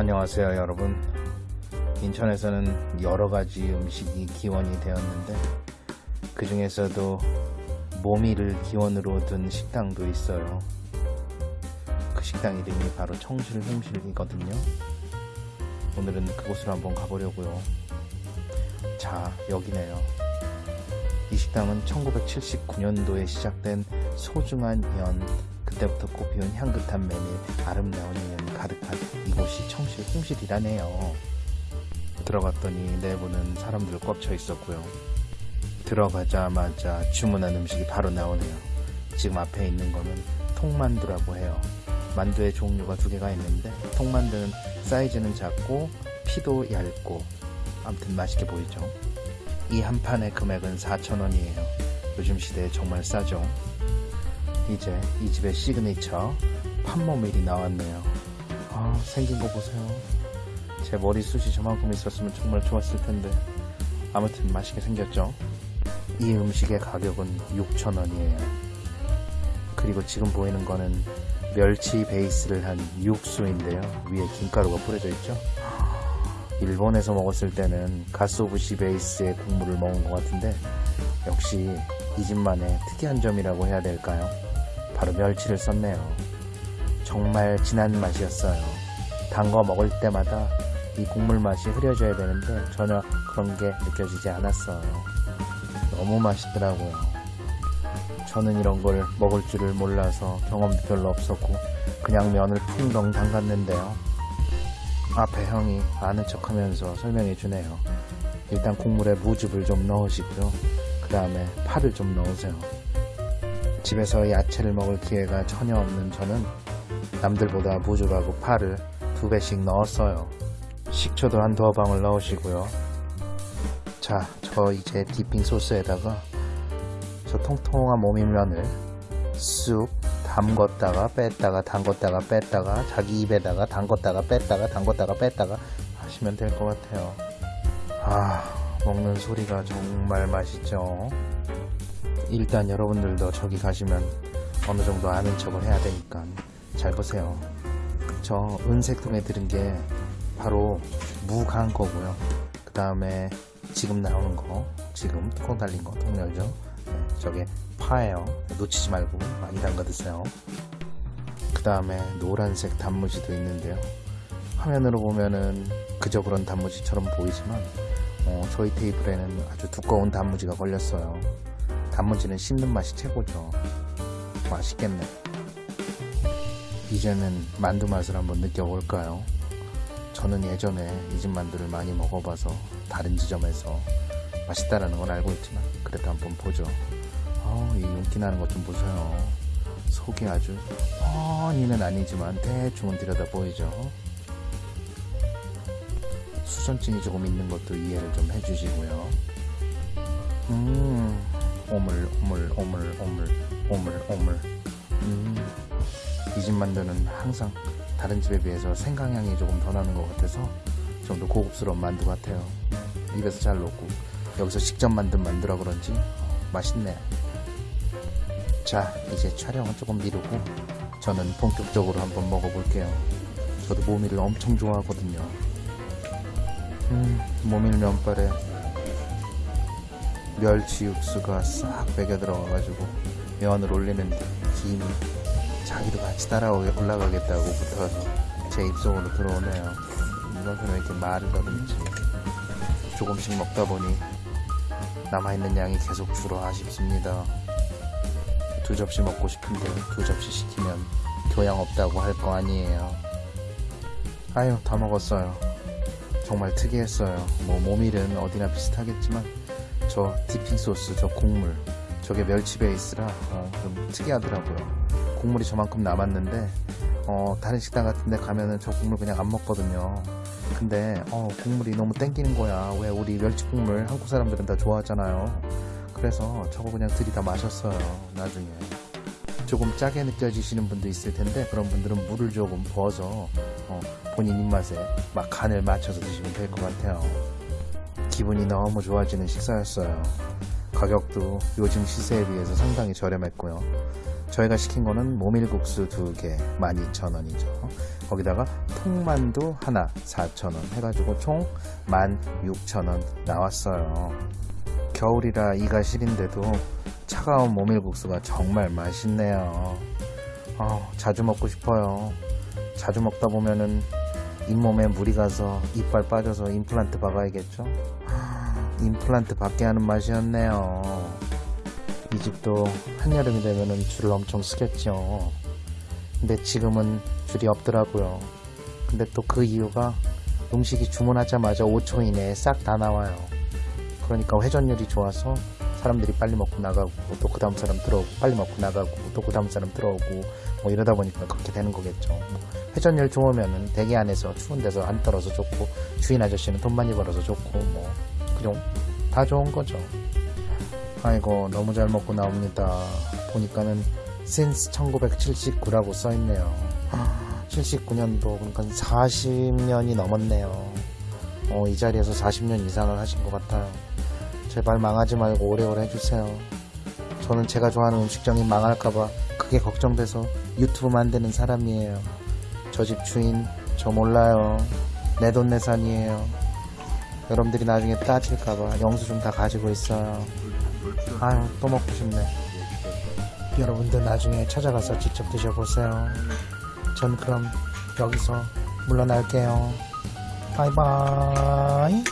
안녕하세요 여러분. 인천에서는 여러가지 음식이 기원이 되었는데 그 중에서도 모미를 기원으로 둔 식당도 있어요. 그 식당 이름이 바로 청실홍실이거든요. 오늘은 그곳으로 한번 가보려고요. 자 여기네요. 이 식당은 1979년도에 시작된 소중한 연 그때부터 꽃피운 향긋한 메밀 아름다운 인연 가득한 이곳이 청실 홍실이라네요. 들어갔더니 내부는 사람들 꽉차 있었고요. 들어가자마자 주문한 음식이 바로 나오네요. 지금 앞에 있는 거는 통만두라고 해요. 만두의 종류가 두 개가 있는데 통만두는 사이즈는 작고 피도 얇고 아무튼 맛있게 보이죠? 이 한 판의 금액은 4,000원이에요. 요즘 시대에 정말 싸죠 이제 이 집의 시그니처 판모밀이 나왔네요. 아 생긴 거 보세요. 제 머리숱이 저만큼 있었으면 정말 좋았을 텐데. 아무튼 맛있게 생겼죠? 이 음식의 가격은 6,000원이에요. 그리고 지금 보이는 거는 멸치 베이스를 한 육수인데요. 위에 김가루가 뿌려져 있죠? 일본에서 먹었을 때는 가쓰오부시 베이스의 국물을 먹은 것 같은데 역시 이 집만의 특이한 점이라고 해야 될까요 바로 멸치를 썼네요. 정말 진한 맛이었어요. 단 거 먹을 때마다 이 국물 맛이 흐려져야 되는데 전혀 그런 게 느껴지지 않았어요. 너무 맛있더라고요. 저는 이런 걸 먹을 줄을 몰라서 경험도 별로 없었고 그냥 면을 풍덩 담갔는데요. 앞에 형이 아는 척 하면서 설명해 주네요. 일단 국물에 무즙을 좀 넣으시고요. 그 다음에 파를 좀 넣으세요 집에서 야채를 먹을 기회가 전혀 없는 저는 남들보다 무즙하고 파를 두 배씩 넣었어요. 식초도 한 두어 방울 넣으시고요. 자 저 이제 디핑 소스에다가 저 통통한 모밀면을 쑥 담궜다가 뺐다가 담궜다가 뺐다가 자기 입에다가 담궜다가 뺐다가 담궜다가 뺐다가 하시면 될 것 같아요. 아 먹는 소리가 정말 맛있죠 일단 여러분들도 저기 가시면 어느 정도 아는 척을 해야 되니까 잘 보세요. 저 은색 통에 들은 게 바로 무간 거고요. 그 다음에 지금 나오는 거 지금 뚜껑 달린 거 통열죠? 네, 저게 파예요. 놓치지 말고 많이 담가 드세요. 그 다음에 노란색 단무지도 있는데요. 화면으로 보면은 그저 그런 단무지처럼 보이지만 어, 저희 테이블에는 아주 두꺼운 단무지가 걸렸어요 단무지는 씹는 맛이 최고죠. 맛있겠네. 이제는 만두 맛을 한번 느껴볼까요? 저는 예전에 이 집 만두를 많이 먹어봐서 다른 지점에서 맛있다라는 건 알고 있지만 그래도 한번 보죠. 어, 이 윤기 나는 것 좀 보세요. 속이 아주 뻔히는 아니지만 대충은 들여다 보이죠. 수전증이 조금 있는 것도 이해를 좀 해주시고요. 음 오물 오물 오물 오물 오물 오물. 음, 이 집 만두는 항상 다른 집에 비해서 생강향이 조금 더 나는 것 같아서 좀 더 고급스러운 만두 같아요. 입에서 잘 녹고 여기서 직접 만든 만두라 그런지 맛있네. 자 이제 촬영은 조금 미루고 저는 본격적으로 한번 먹어볼게요. 저도 모밀을 엄청 좋아하거든요. 음 모밀 면발에 멸치 육수가 싹 배겨 들어가가지고 면을 올리는데 김이 자기도 같이 따라 올라가겠다고 붙어서 제 입속으로 들어오네요. 이것은 왜 이렇게 더듬지 조금씩 먹다 보니 남아있는 양이 계속 줄어 아쉽습니다. 두 접시 먹고 싶은데 두 접시 시키면 교양 없다고 할 거 아니에요. 아유 다 먹었어요. 정말 특이했어요. 뭐 모밀은 어디나 비슷하겠지만 저 디핑 소스 저 국물 저게 멸치 베이스라 어, 좀 특이하더라고요. 국물이 저만큼 남았는데 어, 다른 식당 같은데 가면은 저 국물 그냥 안 먹거든요. 근데 어, 국물이 너무 땡기는 거야. 왜 우리 멸치 국물 한국 사람들은 다 좋아하잖아요. 그래서 저거 그냥 들이다 마셨어요 나중에. 조금 짜게 느껴지시는 분도 있을 텐데 그런 분들은 물을 조금 부어서 어, 본인 입맛에 막 간을 맞춰서 드시면 될 것 같아요 기분이 너무 좋아지는 식사였어요 가격도 요즘 시세에 비해서 상당히 저렴했고요 저희가 시킨 거는 모밀국수 2개 12,000원이죠 거기다가 통만두 하나 4,000원 해가지고 총 16,000원 나왔어요. 겨울이라 이가 시린데도 차가운 모밀국수가 정말 맛있네요. 아, 자주 먹고 싶어요. 자주 먹다 보면은 잇몸에 물이 가서 이빨 빠져서 임플란트 박아야겠죠? 임플란트 받게 하는 맛이었네요. 이 집도 한여름이 되면은 줄을 엄청 쓰겠죠. 근데 지금은 줄이 없더라고요. 근데 또 그 이유가 음식이 주문하자마자 5초 이내에 싹 다 나와요. 그러니까 회전율이 좋아서 사람들이 빨리 먹고 나가고 또 그 다음 사람 들어오고 빨리 먹고 나가고 또 그 다음 사람 들어오고 뭐 이러다 보니까 그렇게 되는 거겠죠. 뭐 회전율 좋으면은 대기 안에서 추운 데서 안 떨어서 좋고 주인 아저씨는 돈 많이 벌어서 좋고 뭐 그냥 다 좋은 거죠. 아이고 너무 잘 먹고 나옵니다. 보니까는 since 1979라고 써있네요. 79년도 그러니까 40년이 넘었네요. 어, 이 자리에서 40년 이상을 하신 것 같아요. 제발 망하지 말고 오래오래 해주세요. 저는 제가 좋아하는 음식점이 망할까봐 그게 걱정돼서 유튜브 만드는 사람이에요. 저 집 주인 저 몰라요. 내 돈 내산이에요. 여러분들이 나중에 따질까봐 영수증 다 가지고 있어요. 아유 또 먹고 싶네. 여러분들 나중에 찾아가서 직접 드셔보세요. 전 그럼 여기서 물러날게요. 바이바이.